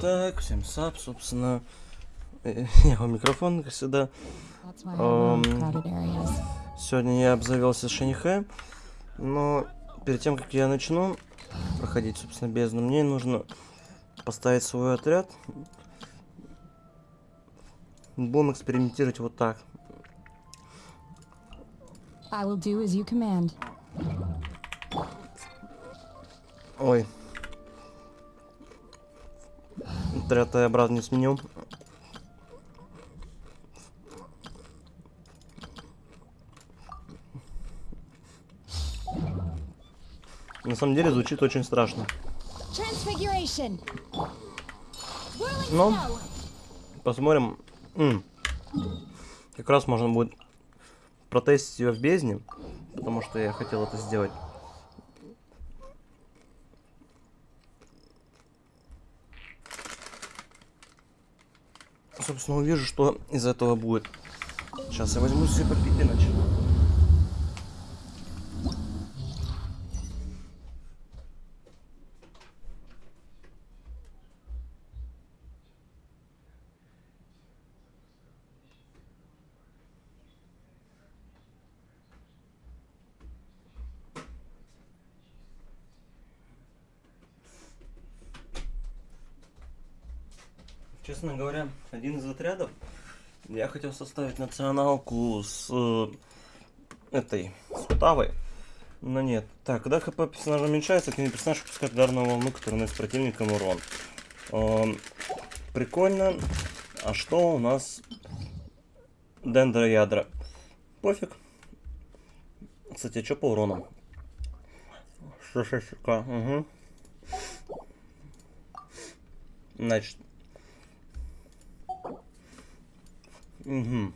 Так, всем сап, собственно. э, Я у микрофона, как всегда. Сегодня я обзавелся Шанихэ, но перед тем, как я начну проходить, собственно, бездну, мне нужно поставить свой отряд. Будем экспериментировать вот так. I will do as you command. Ой. Отряд я обратно не сменил. На самом деле звучит очень страшно. Ну. Посмотрим. М. Как раз можно будет протестить ее в бездне, потому что я хотел это сделать. Собственно, увижу, что из этого будет. Сейчас я возьму себе попить иначе. Честно говоря, один из отрядов хотел составить националку с э, этой, с Утавой. Но нет. Так, когда хп персонажа уменьшается, активный персонаж выпускает ударную волну, которая наносит противникам урон. Эм, прикольно. А что у нас? Дендроядра. Пофиг. Кстати, а что по урону? 66к, угу. Значит, Угу.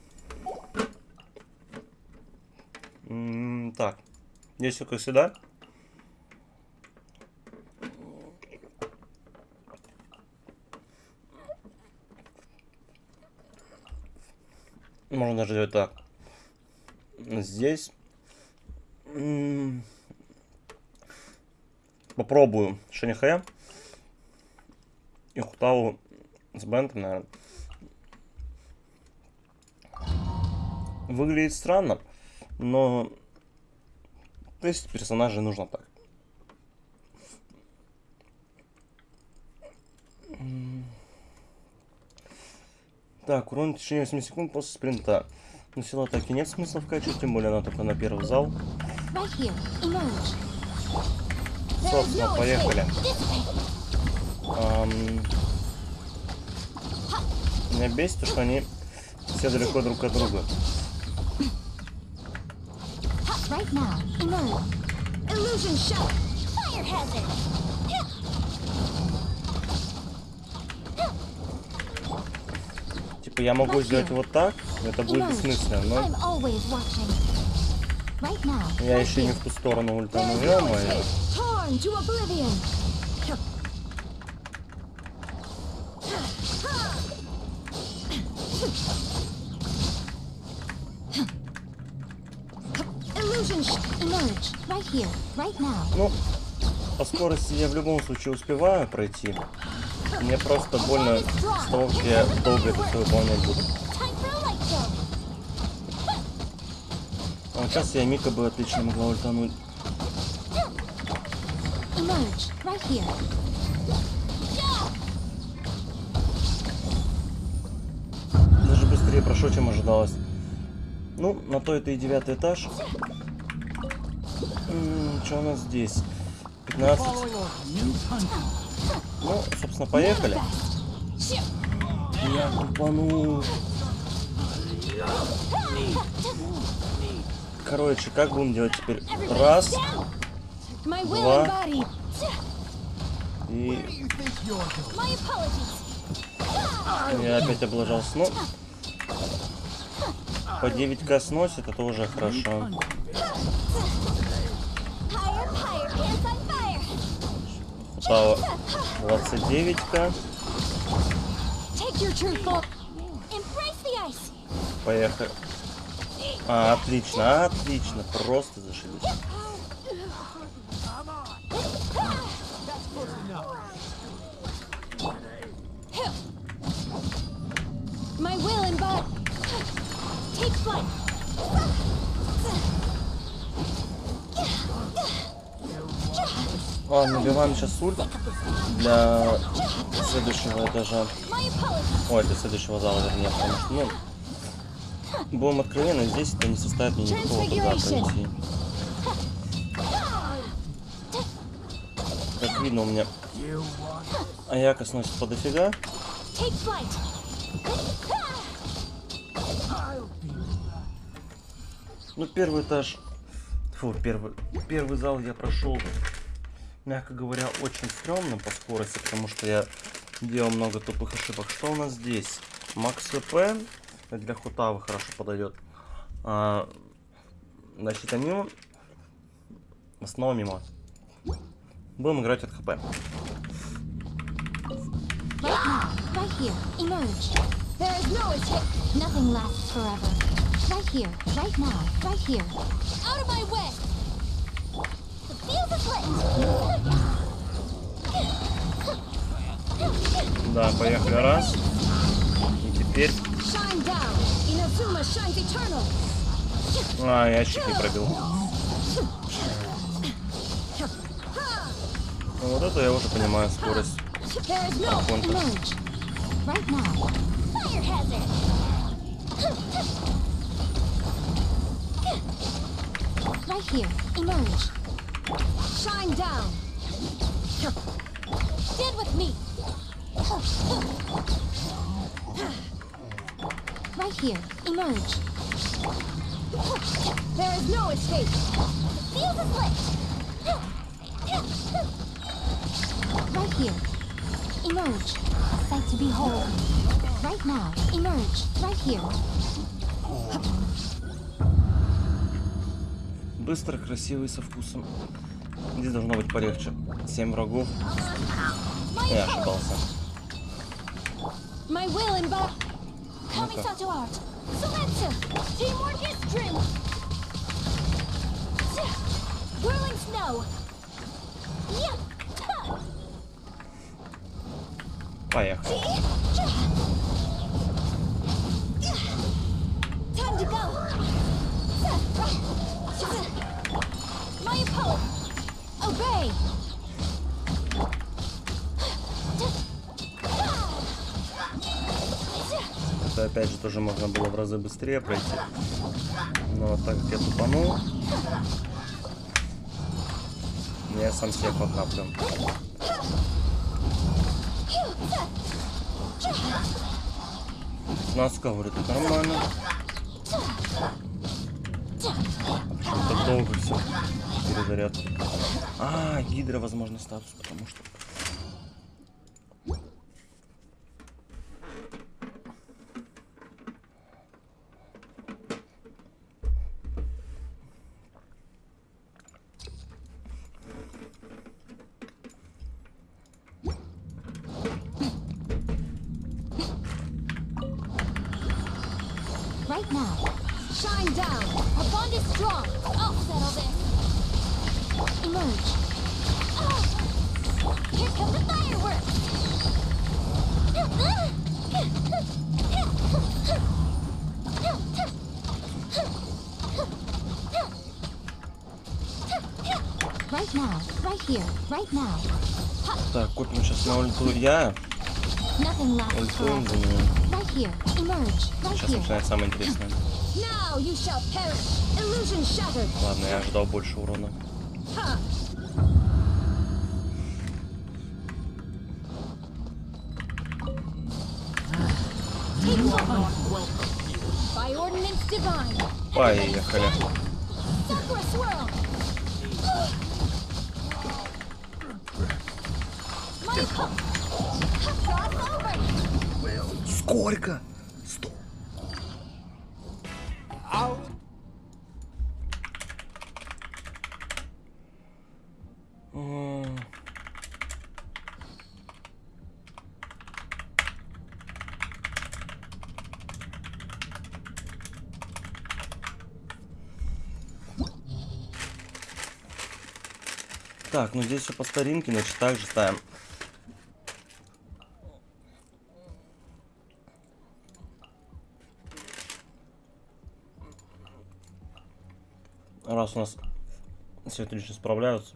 так. Здесь как сюда. Можно даже делать так. Здесь. Попробую Шанихэ. И Хутаву с Бентом, наверное. Выглядит странно, но тестить персонажей нужно так. Так, урон в течение 8 секунд после спринта. Но сила атаки нет смысла вкачивать, тем более она только на первый зал. Собственно, поехали. Ам, Меня бесит, то, что они все далеко друг от друга. Right now. Emerge. Illusion shot. Fire hazard. Типа я могу сделать вот так, это будет бессмысленно, но я еще не в ту сторону There ультану, is no ё-моё. Ну, по скорости я в любом случае успеваю пройти. Мне просто больно с того, как я долго это все выполнять буду. А вот сейчас я Мика бы отлично могла ультануть. Даже быстрее прошел, чем ожидалось. Ну, на то это и девятый этаж. Что у нас здесь? 15. Ну, собственно, поехали. Я купану. Короче, как будем делать теперь? Раз Два. и я опять облажался. Ну, по 9к сносит, это уже хорошо. Стало 29к. Take your true form. Embrace the ice. Поехали. А, отлично, отлично. Просто зашибись. Ладно, набиваем сейчас ульт для следующего этажа. Ой, для следующего зала, вернее, потому что, ну, будем откровенны, здесь это не составит мне никакого труда пройти. Как видно, у меня Аяка сносит по дофига. Ну, первый этаж, фу, первый, первый зал я прошел, мягко говоря, очень стрёмно по скорости, потому что я делал много тупых ошибок. Что у нас здесь? Макс ВП, для хутавы хорошо подойдет. А, значит, они снова мимо. Будем играть от хп. Right here. Right now. Right here. Out of my way. The field is lit. Да, поехали раз. И теперь... А, я щит не пробил. Ну, вот это я уже понимаю скорость. Hazard. Right here. Emerge. Shine down. Stand with me. Right here. Emerge. There is no escape. The field is lit. Right here. Emerge. A sight to behold. Right now. Emerge. Right here. Быстро, красивый, со вкусом. Здесь должно быть полегче. Семь врагов. My Я ошибался. My will тоже можно было в разы быстрее пройти. Но так как я тупанул, я сам себе похаплю. Нас говорит, это нормально. Почему так долго все? Перезаряд. А, гидра, возможно, статус, потому что... я. Ультуем за нее. Сейчас here. начинается самое интересное. Ладно, я ожидал больше урона. Так, ну здесь все по старинке, значит, так же ставим. Раз у нас все отлично справляются.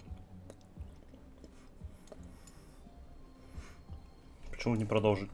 Почему не продолжить?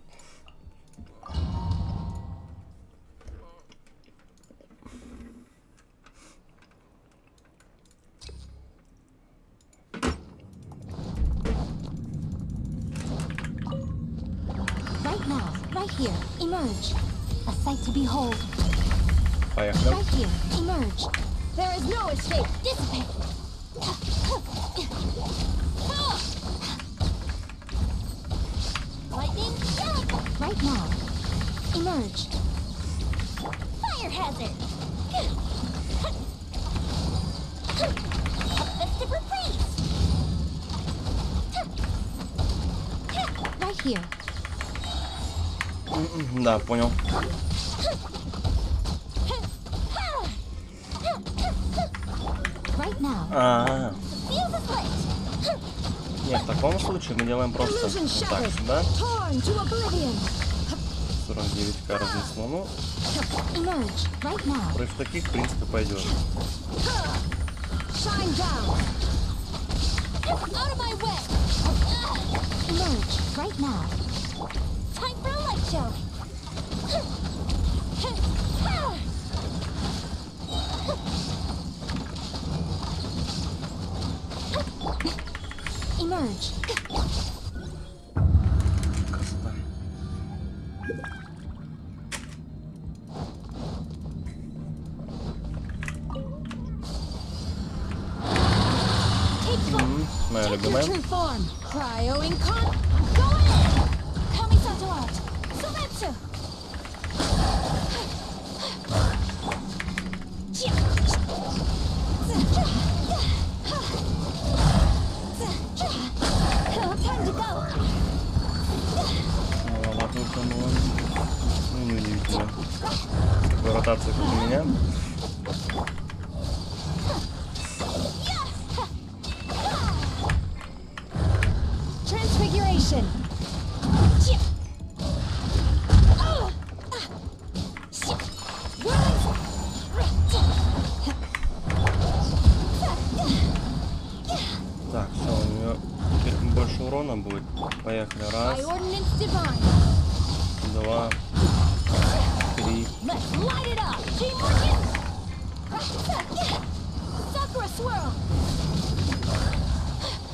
Против таких, в принципе, пойдем. Emerge.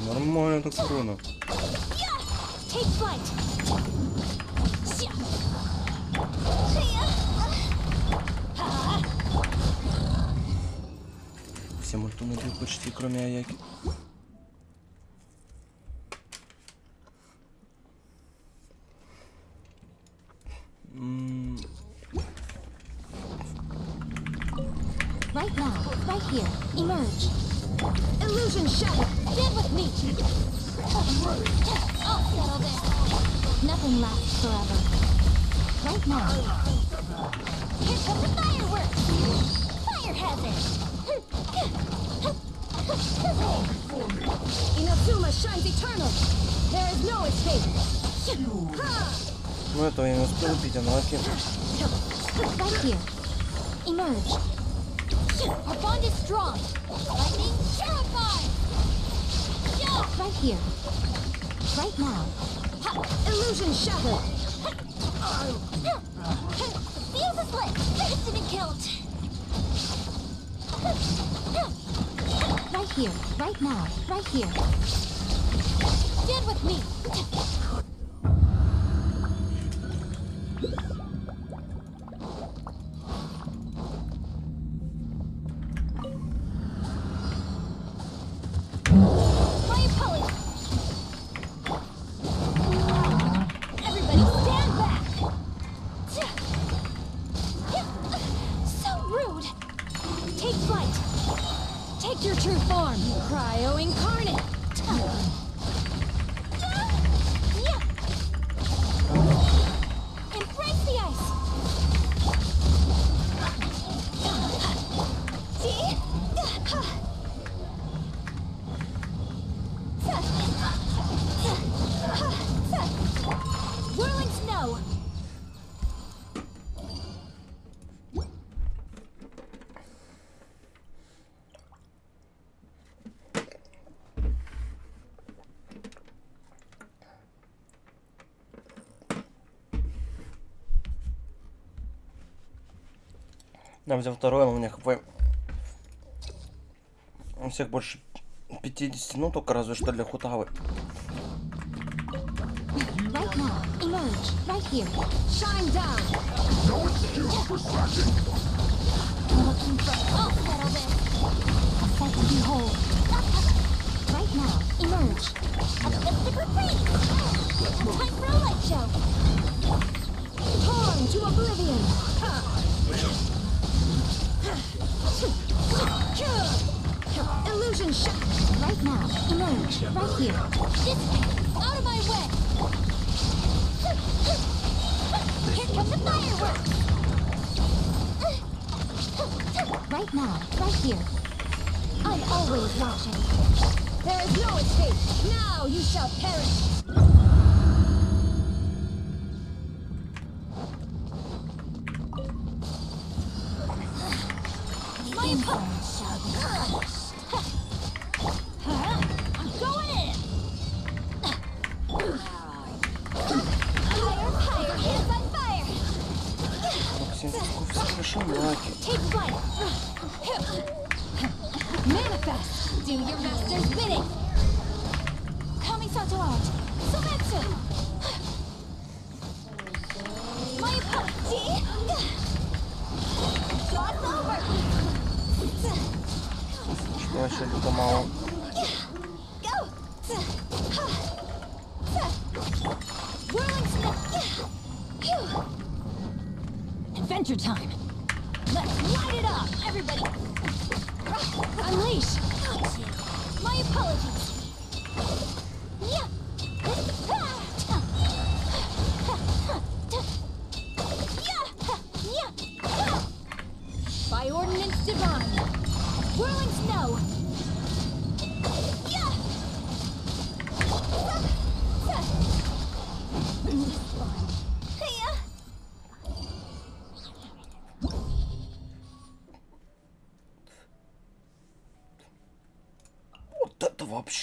Нормально так склонно. Все мультуны почти, кроме Аяки. Your true form, Cryo Incarnate! Я взял второй, но у меня хп... У всех больше 50, ну только разве что для хутавы. Right now. Emerge. Right here. Shine down. Looking for. I'll settle this. A sight to behold. Right now. Emerge. A mystic retreat. Time for a light show. Torn to oblivion. Illusion shot. Right now. Emerge. Right here. Dissipate. Out of my way. Here come the fireworks! Right now, right here. I'm always watching. There is no escape. Now you shall perish.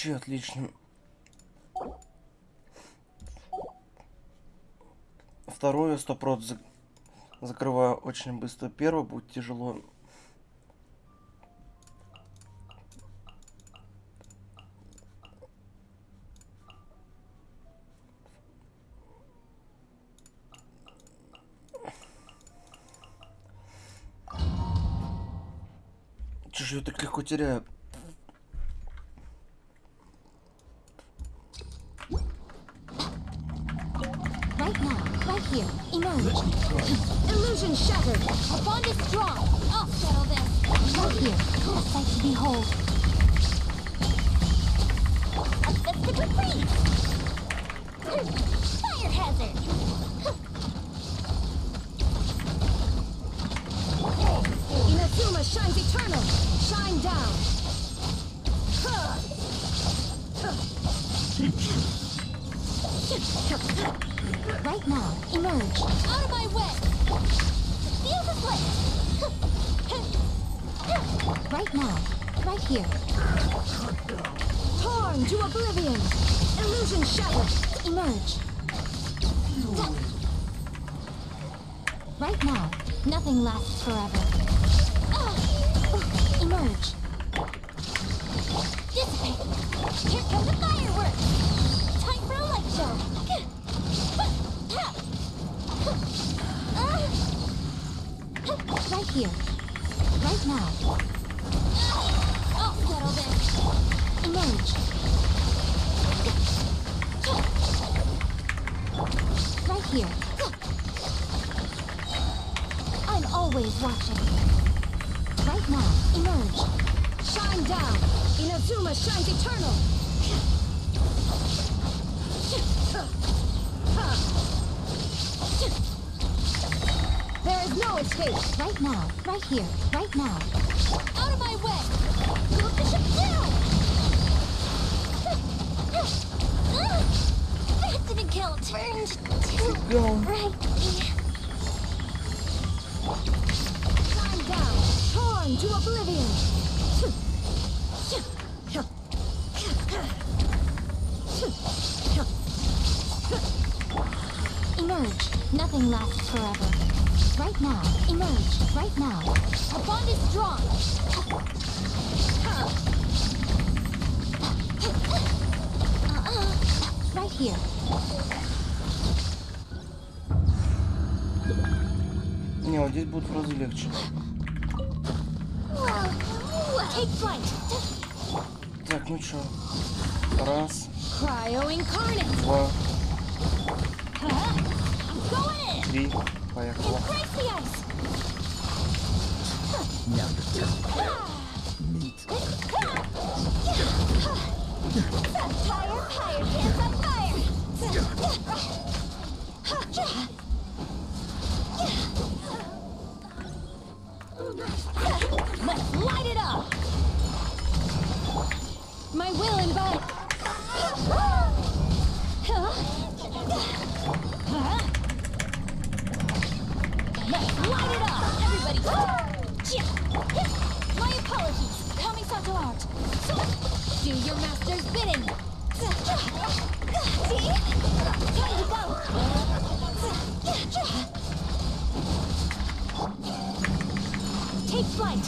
Вообще отлично. Второе сто прот за- закрываю очень быстро. Первое будет тяжело. Я так легко теряю? Watching. Right now, emerge. Shine down. Inazuma shines eternal. There is no escape. Right now, right here, right now. Out of my way! Let's light it up. My will embody. Let's light it up. Everybody. My apologies. Kamisato out. Do your master's bidding. See? Time to go. Take flight.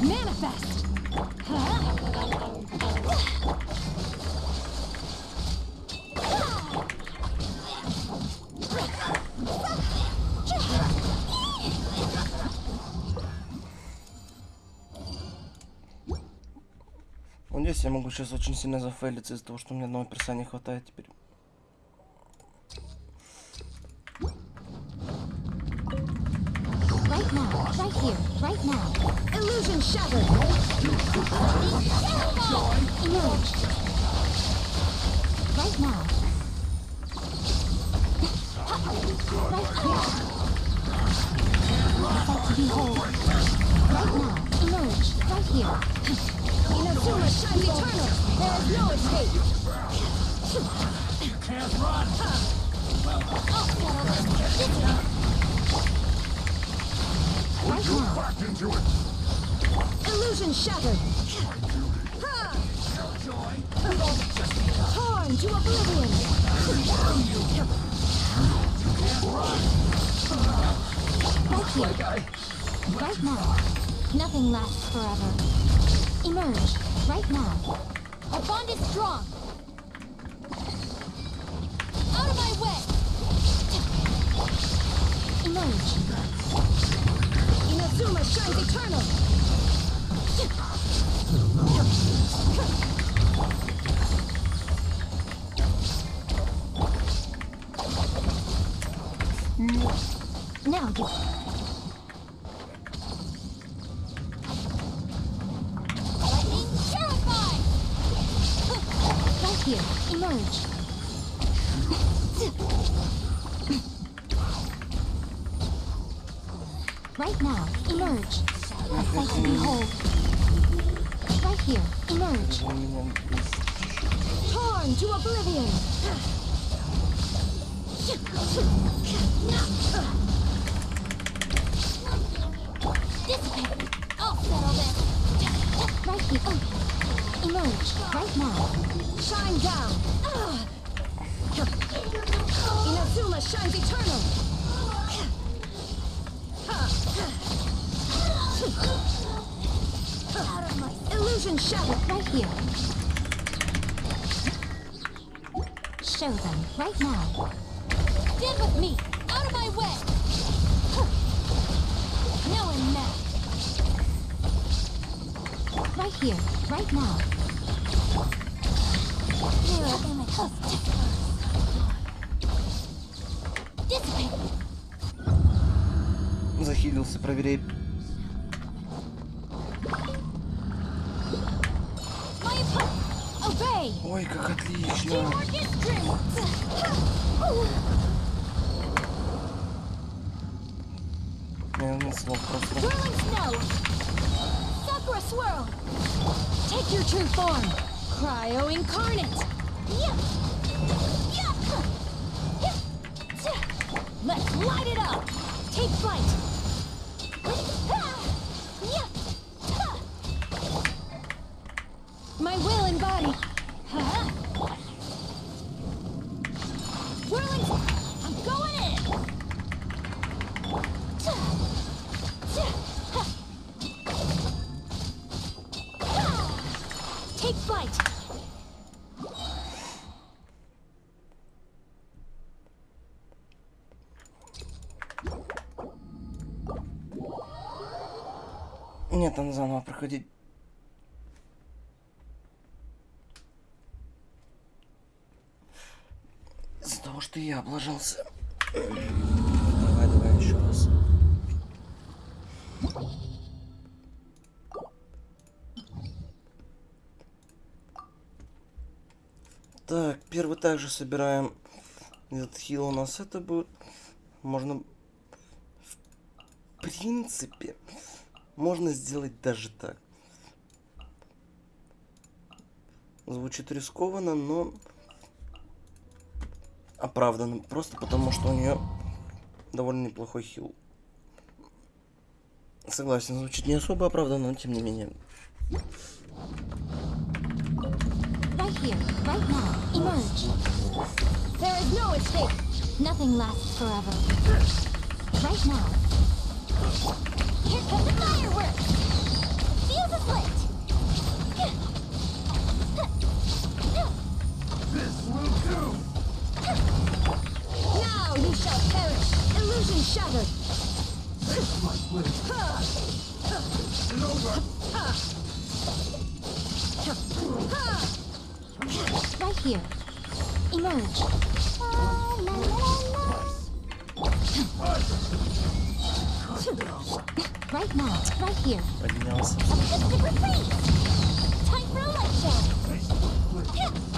Manifest. Вот здесь я могу сейчас очень сильно зафейлиться из-за того, что мне одного перса не хватает теперь. Right now. Illusion shattered. Right now. Right. Sight behold. Right now. Emerge. Right here. Inazuma shines eternal. There is no escape. Right now. Back into it. Illusion shattered. Torn to oblivion. Right here. Right now. Nothing lasts forever. Emerge. Right now. Our bond is strong. Out of my way. Emerge. Inazuma shines eternal. Now you. Lightning terrified. Right here. Emerge. Right now. Emerge and behold, right here, emerge. Torn to oblivion. Dissipate. I'll settle this. Right here. Emerge, right now. Shine down. Here. Show them right now. Get with me! Out of my way! No one now. Right here, right now. Dissipate. Захилился, проверяй. Ой, как отлично. Teamwork is strength. У меня нет слов просто. Whirling snow. Sakura swirl. Take your true form. Cryo incarnate. Yeah. Yeah. Yeah. Let's light it up. Take flight. Что я облажался. Давай, давай еще раз. Так, первый также собираем этот хил у нас это будет. Можно в принципе можно сделать даже так. Звучит рискованно, но оправданно. Просто потому, что у нее довольно неплохой хил. Согласен, звучит не особо оправданно, но тем не менее. Right here, right now. Illusion shattered! My blade. Over! Right here. Emerge. Right now, right here. Anything else? A retreat! Time for a light show!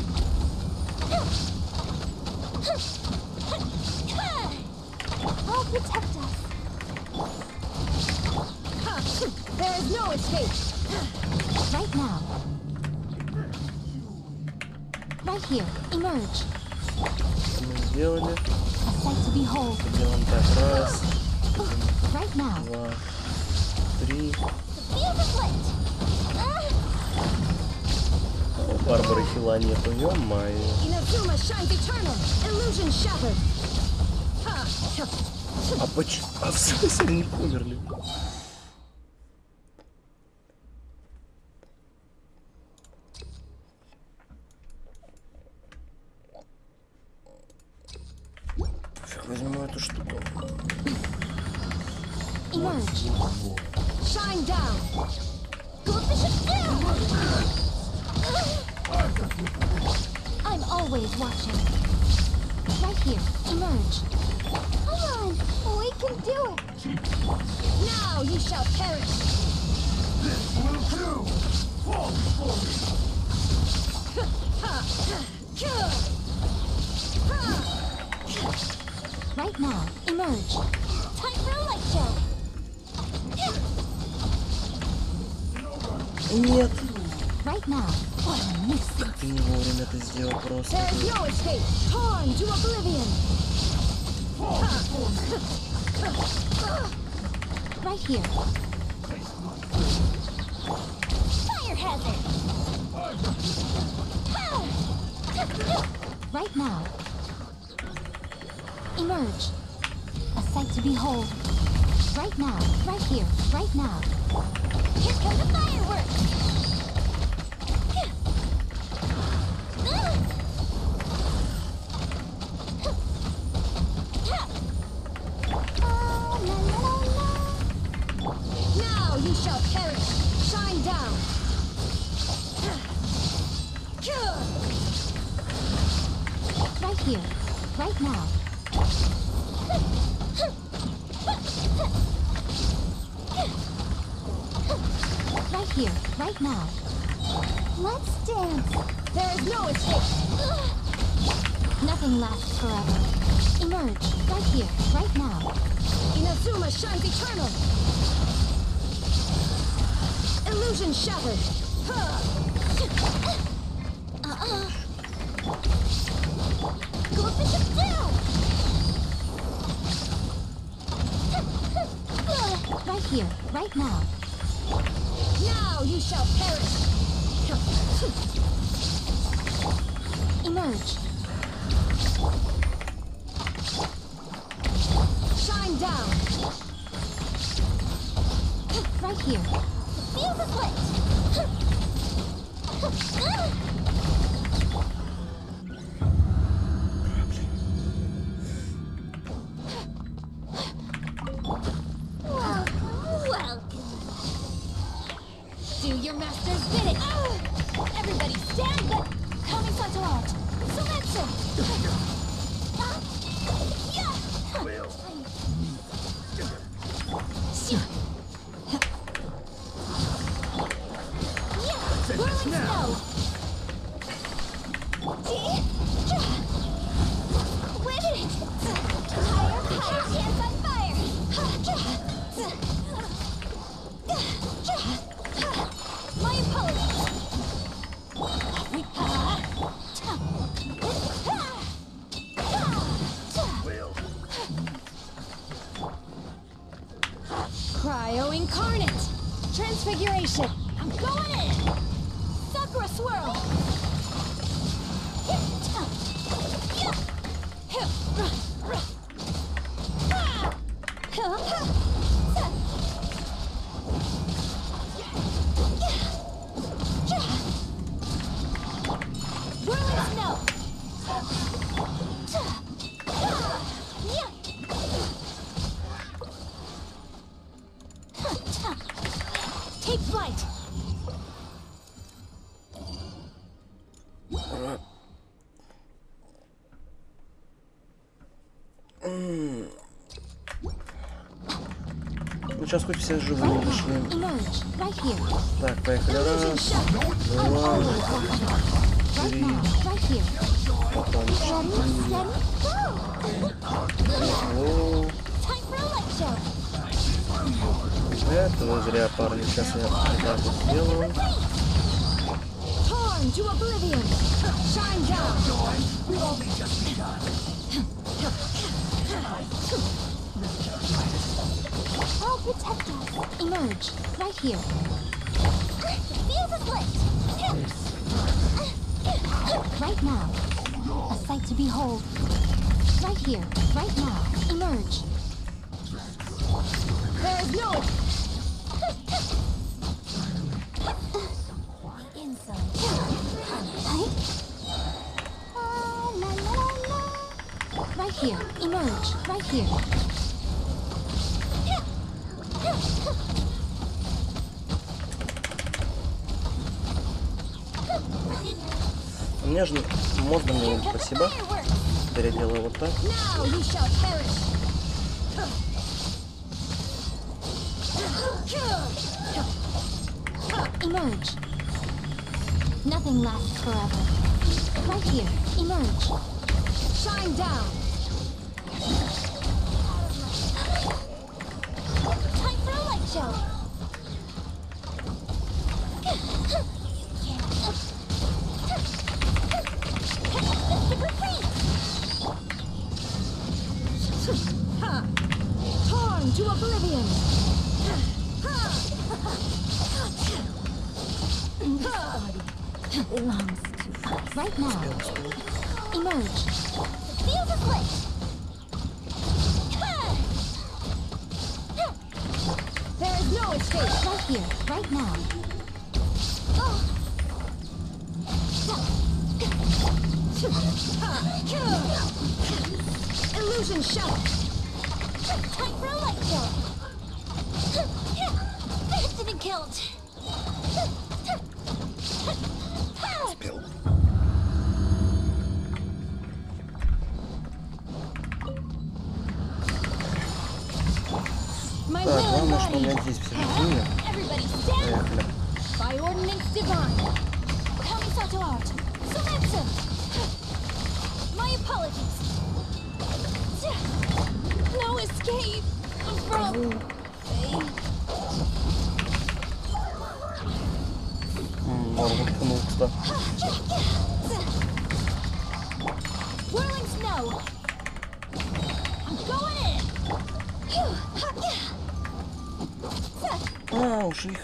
protect us. There is no escape. Right now. Right here. Emerge. Это мы сделали. A sight to behold. Делаем так. Раз, Right now. два, три. The field is lit. Ah. У Барбары хила нету, ё-моё. Inazuma shines eternal. Illusion shattered. Ha! А почему? А в смысле они умерли? Here come the fireworks. Shines eternal. Illusion shattered. Uh-uh. Right here. Right now. Now you shall perish. Oh, сейчас хоть все живые here. Так, поехали. Раз, два, три, потом четыре. это вы зря, парни. Сейчас я вот так вот сделаю. Torn I'll protect us. emerge, right here. Fuse is lit! Right now. A sight to behold. Right here, right now, emerge. There is no... Inside. Right here, emerge, right here. Же можно мне спасибо. Теперь я делаю вот так. Emerge. Nothing lasts forever. Right here. Emerge. Shine down. Emerge. Feel the split. There is no escape. Right here. Right now. Illusion shot. Time for a light show. Didn't count. My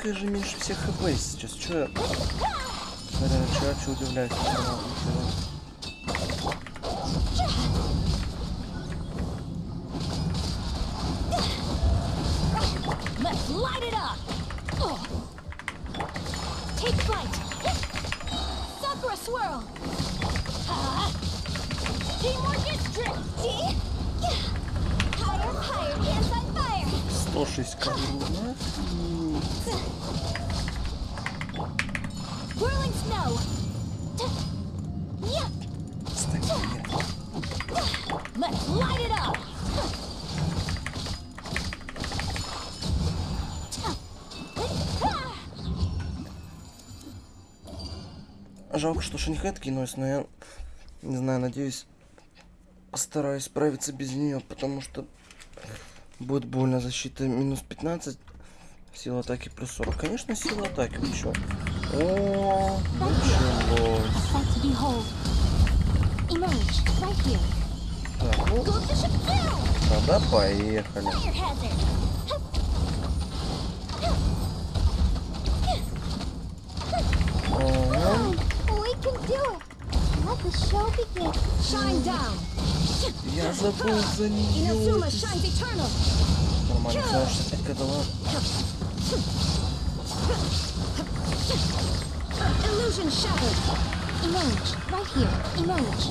Их же меньше всех хп сейчас. Че я... Смотря, че, че удивляюсь. 106 корона. Whirling snow. Yeah. Стабильно. Let's light it up. Жалко, что Шинхед кинулась, но я не знаю, надеюсь, постараюсь справиться без нее, потому что Будет больно защита минус 15. Сила атаки плюс 40. Конечно, сила атаки. еще. чё? О, началось. Так, ну... Тогда поехали. Let the show begin. Shine down. я забыл за нее. Inazuma shines eternal. Нормально, потому что это дала. Illusion shattered. Emerge. Right here. Emerge.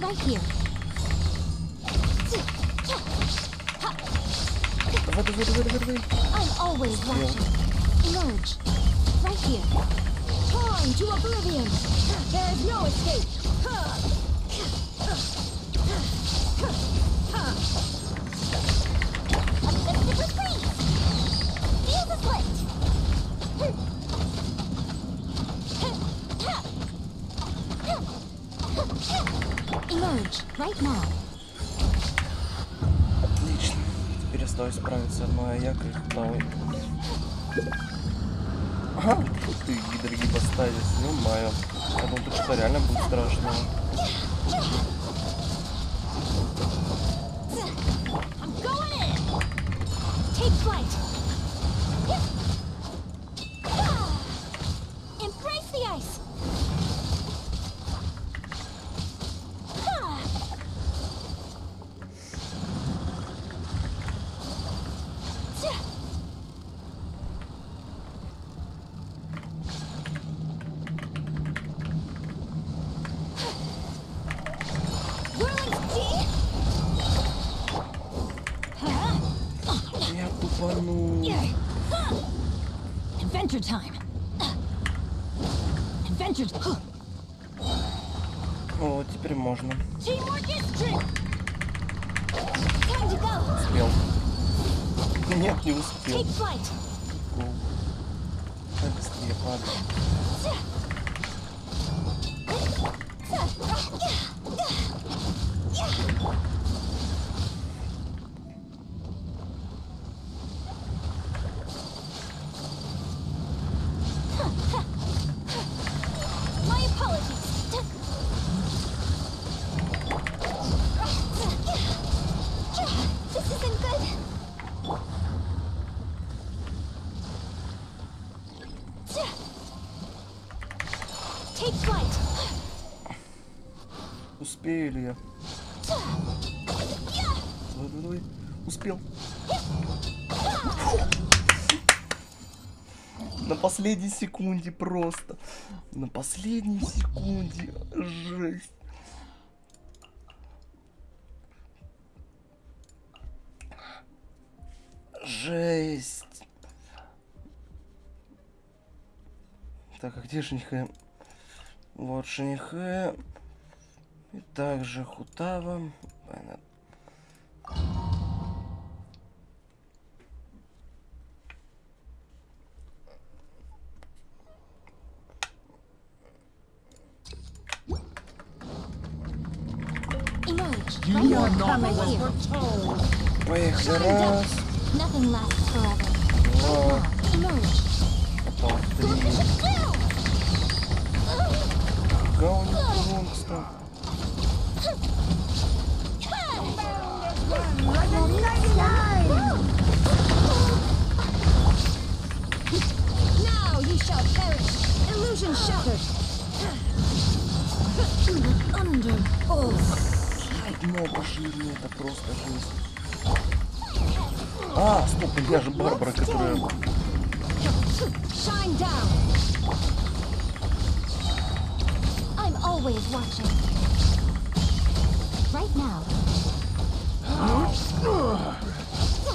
Right here. Давай, давай, давай, давай, давай. I'm always watching. Emerge. Right here. Torn to oblivion. There is no escape. Unlimited freeze. Feel the split. Emerge. Right now. Отлично. Теперь осталось справиться одной Аяко и второй. Ага, тут ты гидрогиб поставить, ну маю. Я думал, тут что реально будет страшно. Успею ли я? Давай, давай, давай. Успел. На последней секунде просто. На последней секунде. Жесть. Жесть. Так, а где женихэ? Вот женихэ. И также Хутава. Поехали. Раз, два, потом три. Гаунистон. Now you shall perish. Illusion shattered. Under. Oh. Это просто жесть. А, стоп, меня же Барбара, которая... I'm always watching. Right now.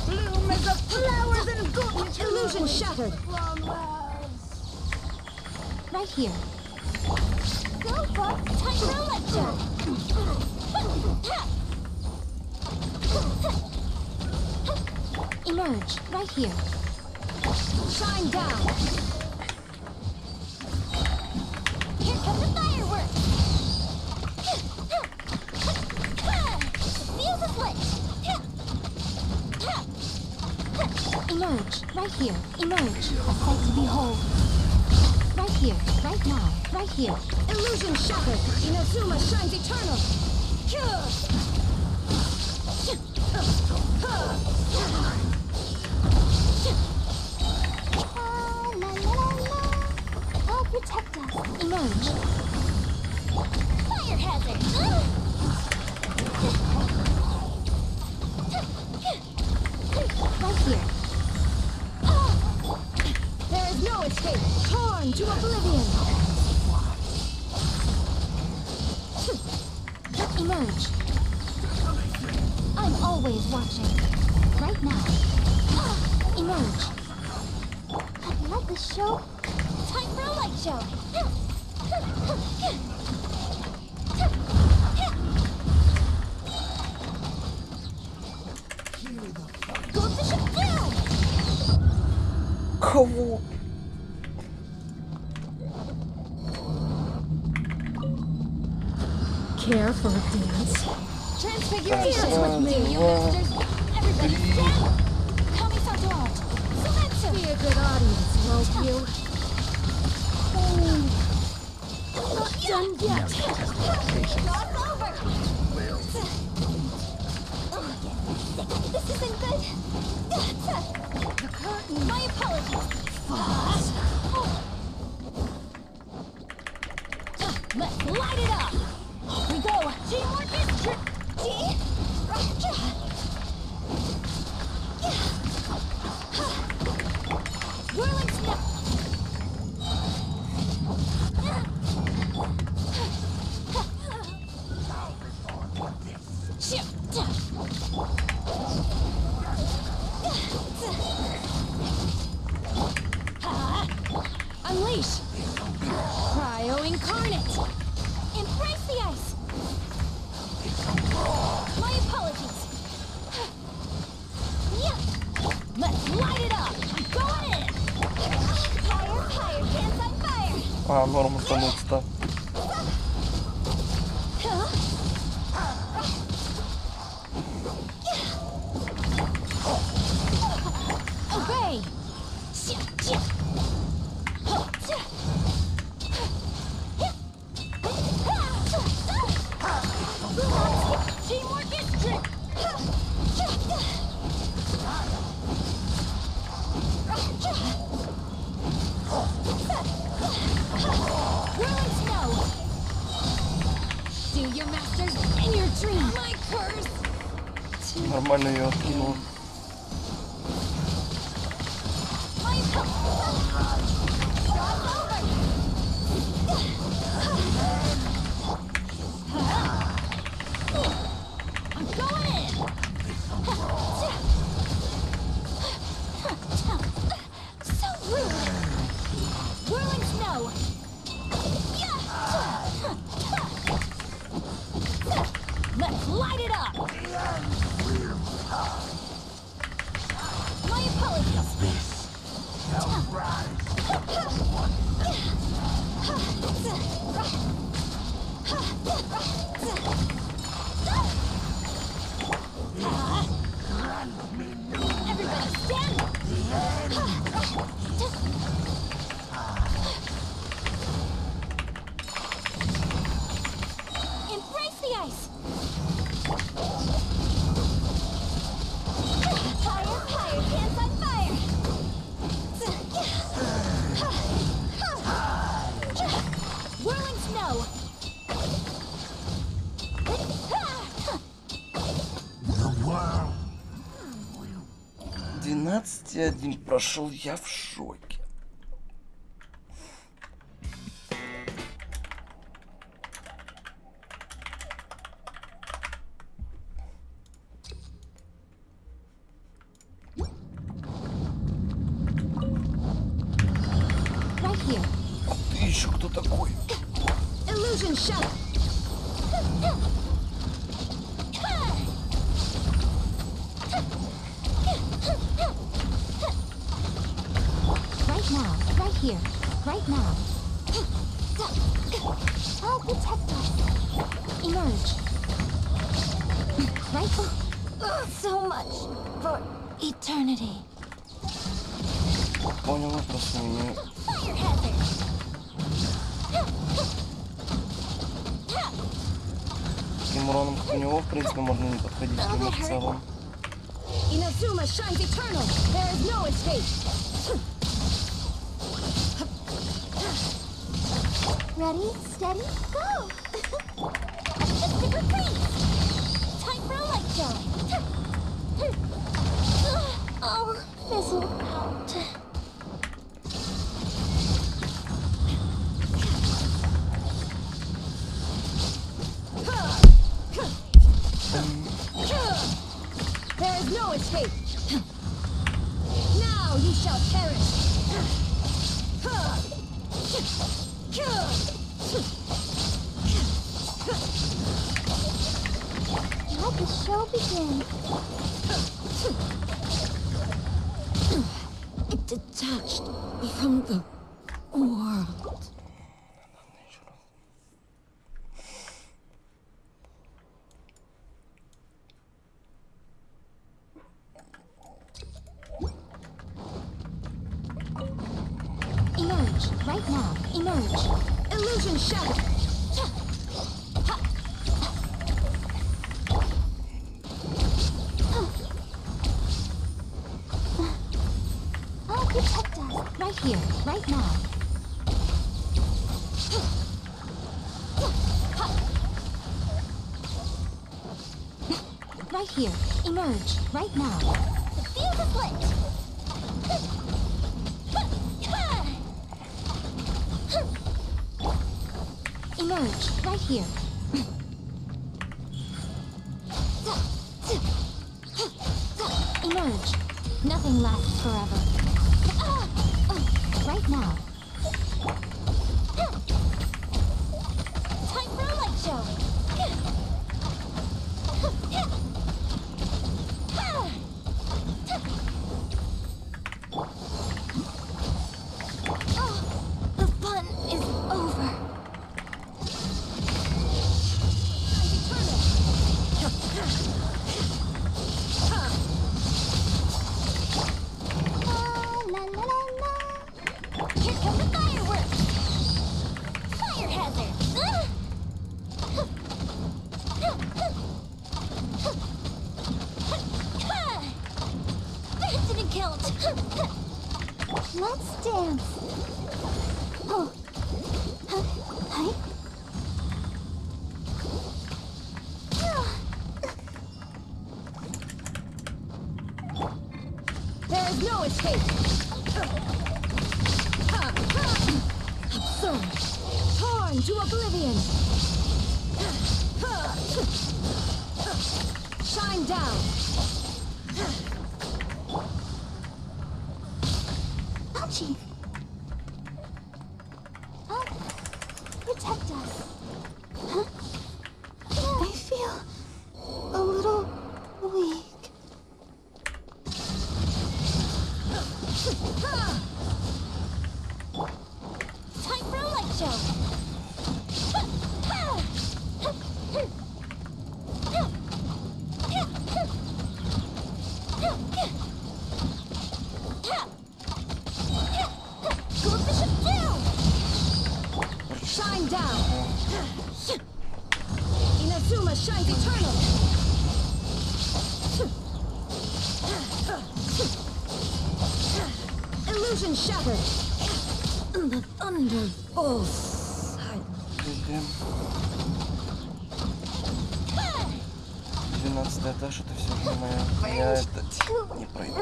Bloom as the flowers and golden illusion shattered. Right here. Go, for a lecture. Emerge. Right here. Shine down. Here come the Right here, emerge, a sight to behold. Right here, right now, right here. Illusion shattered, Inazuma shines eternal. Oh, la la la la. Oh, protect us. Emerge, for a dance. Transfiguration with me. 12-1 прошел, я в шоке. There is no escape. Now you shall perish. Let the show begin. Detached from the world. Emerge, right now. Emerge. Illusion shattered. I'll protect us. Right here, right now. Right here. Emerge, right now. The field is lit. Emerge, right here. Illusion shattered. The thunderbolts. Идем. 12 этаж, это все же моя. Я это не пройду.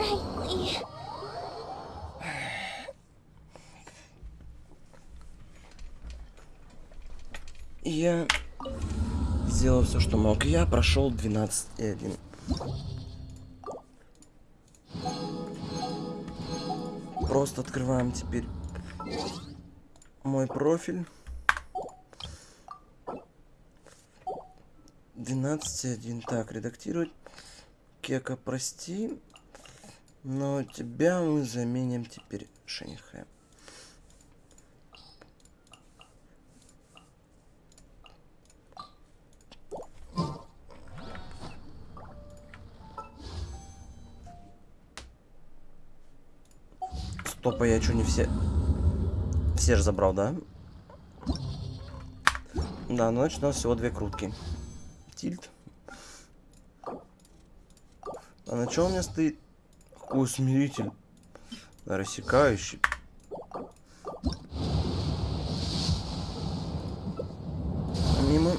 Я сделал все, что мог. Я прошел 12 и 1. Просто открываем теперь мой профиль. 12.1. Так, редактировать. Кека, прости. Но тебя мы заменим теперь Шенихэ. Стопа, я что, не все... Все же забрал, да? Да, ну значит у нас всего две крутки. Тильт. А на чем у меня стоит? Усмиритель. Рассекающий. Мимо.